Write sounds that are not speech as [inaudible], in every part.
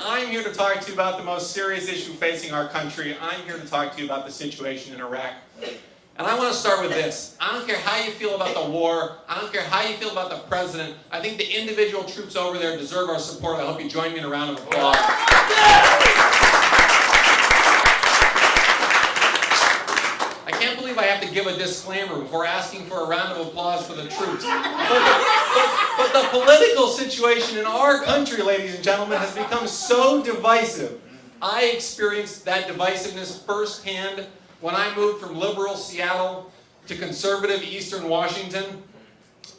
I'm here to talk to you about the most serious issue facing our country. I'm here to talk to you about the situation in Iraq. And I want to start with this. I don't care how you feel about the war. I don't care how you feel about the president. I think the individual troops over there deserve our support. I hope you join me in a round of applause. I can't believe I have to give a disclaimer before asking for a round of applause for the troops. [laughs] But the, but, but the political situation in our country, ladies and gentlemen, has become so divisive. I experienced that divisiveness firsthand when I moved from liberal Seattle to conservative Eastern Washington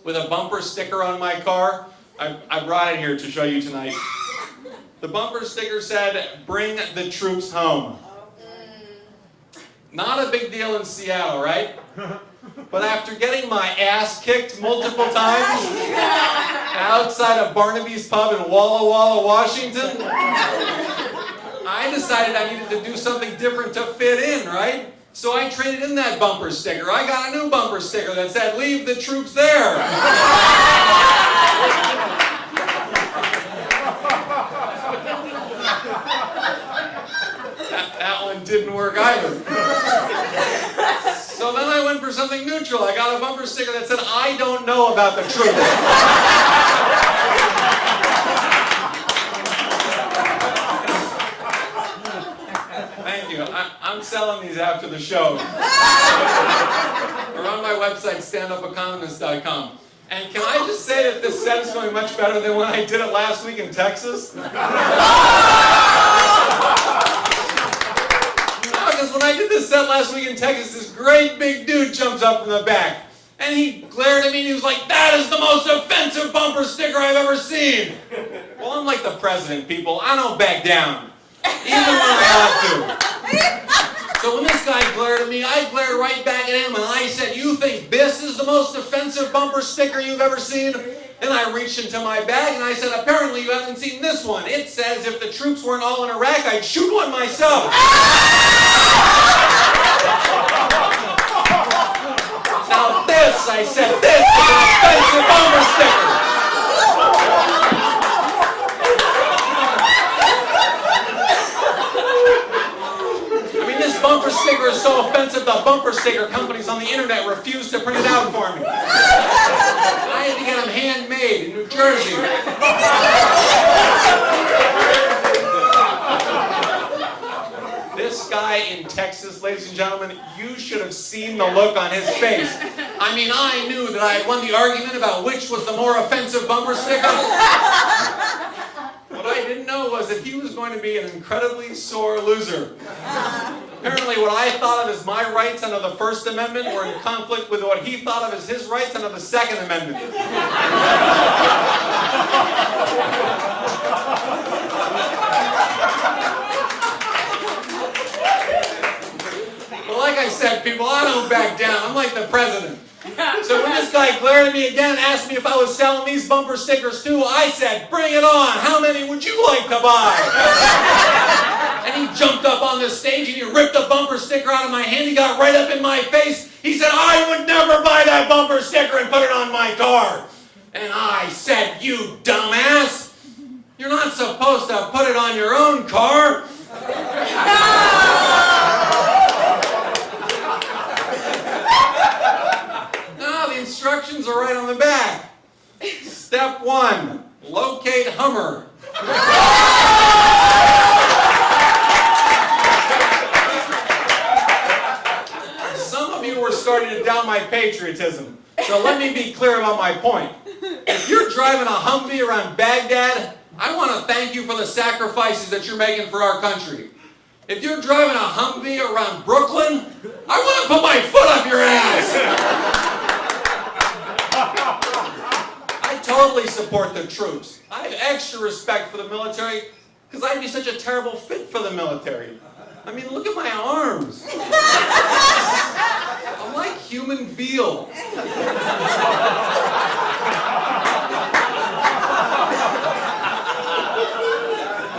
with a bumper sticker on my car. I, I brought it here to show you tonight. The bumper sticker said, bring the troops home. Not a big deal in Seattle, right? [laughs] But after getting my ass kicked multiple times [laughs] outside of Barnaby's Pub in Walla Walla, Washington, I decided I needed to do something different to fit in, right? So I traded in that bumper sticker. I got a new bumper sticker that said, leave the troops there. [laughs] that, that one didn't work either. [laughs] So then I went for something neutral. I got a bumper sticker that said, I don't know about the truth. Thank you. I, I'm selling these after the show. They're on my website, standupeconomist.com. And can I just say that this set is going much better than when I did it last week in Texas? [laughs] Because when I did this set last week in Texas, this great big dude jumps up from the back. And he glared at me and he was like, that is the most offensive bumper sticker I've ever seen. Well, I'm like the president, people. I don't back down. Even when I have to. [laughs] So when this guy glared at me, I glared right back at him and I said, you think this is the most offensive bumper sticker you've ever seen? And I reached into my bag and I said, apparently you haven't seen this one. It says if the troops weren't all in Iraq, I'd shoot one myself. [laughs] Now this, I said, this is an offensive bumper sticker. I mean, this bumper sticker is so offensive, the bumper sticker companies on the internet refuse to print it out for me. I had to get them handmade in New Jersey. This guy in Texas, ladies and gentlemen, you should have seen the look on his face. I mean, I knew that I had won the argument about which was the more offensive bumper sticker. What I didn't know was that he was going to be an incredibly sore loser. Apparently what I thought of as my rights under the First Amendment were in conflict with what he thought of as his rights under the Second Amendment. Well, like I said, people, I don't back down. I'm like the president. So when this guy glared at me again and asked me if I was selling these bumper stickers too, I said, bring it on. How many would you like to buy? and he jumped up on the stage and he ripped a bumper sticker out of my hand. He got right up in my face. He said, I would never buy that bumper sticker and put it on my car. And I said, you dumbass. You're not supposed to put it on your own car. No, the are right on the back. Step one, locate Hummer. Some of you were starting to doubt my patriotism. So let me be clear about my point. If you're driving a Humvee around Baghdad, I want to thank you for the sacrifices that you're making for our country. If you're driving a Humvee around Brooklyn, I want to put my foot up your ass. I totally support the troops. I have extra respect for the military because I'd be such a terrible fit for the military. I mean, look at my arms. [laughs] I'm like human veal. If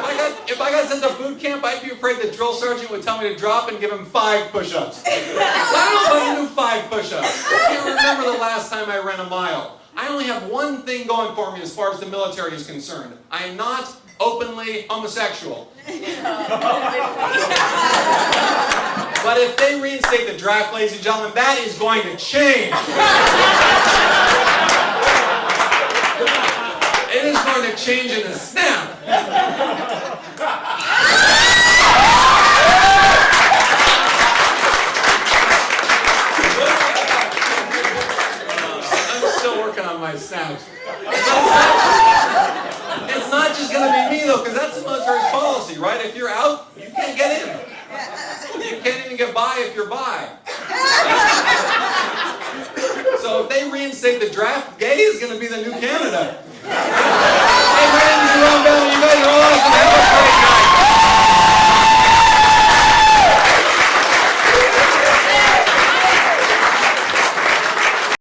I got, if I got sent to boot camp, I'd be afraid the drill sergeant would tell me to drop and give him five push-ups. I don't know if I can do five push-ups. I can't remember the last time I ran a mile. I only have one thing going for me as far as the military is concerned. I am not openly homosexual. [laughs] But if they reinstate the draft, ladies and gentlemen, that is going to change. [laughs] It is going to change in a snap. I'm still working on. It's not just going to be me though, because that's the military's policy, right? If you're out, you can't get in. You can't even get by if you're bi. So if they reinstate the draft, gay is going to be the new Canada.